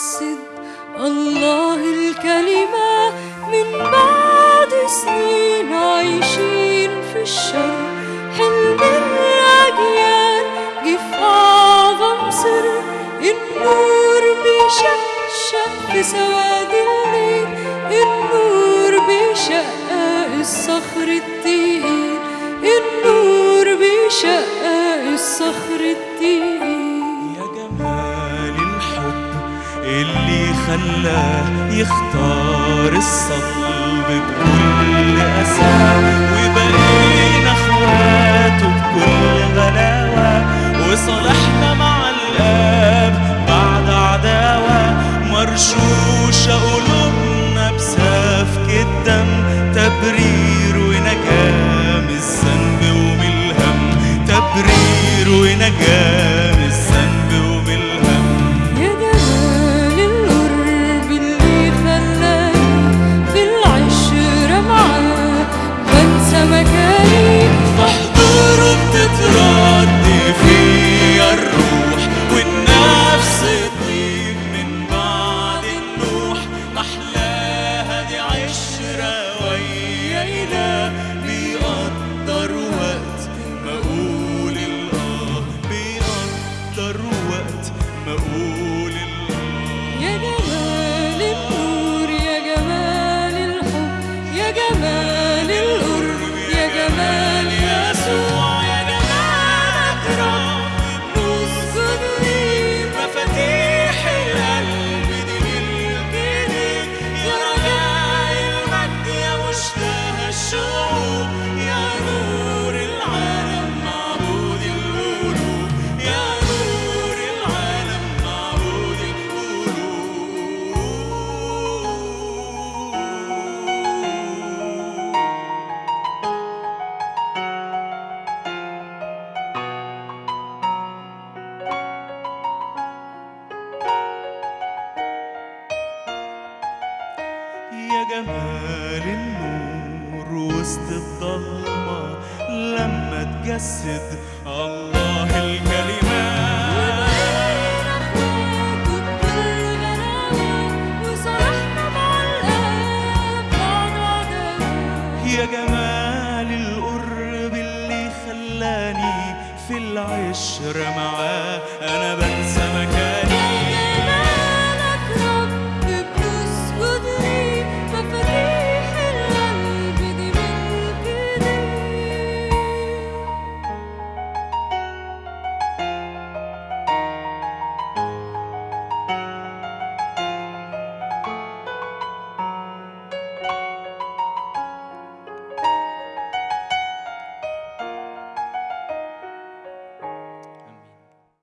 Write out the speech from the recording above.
تجسد الله الكلمة من بعد سنين عايشين في الشر. حلم الأجيال جه في أعظم سر. النور بيشقشق في سواد الليل. النور بيشقق الصخر التقيل. النور بيشقق الصخر التقيل. خلاه يختار الصلب بكل أسى وبقينا أخواته بكل غلاوة وصالحنا مع الآب بعد عداوة مرشوشة قلوبنا جمال النور وسط الضلمة لما تجسد الله الكلمة. يا جمال القرب اللي خلاني في العشرة معاه أنا بنسى مكاني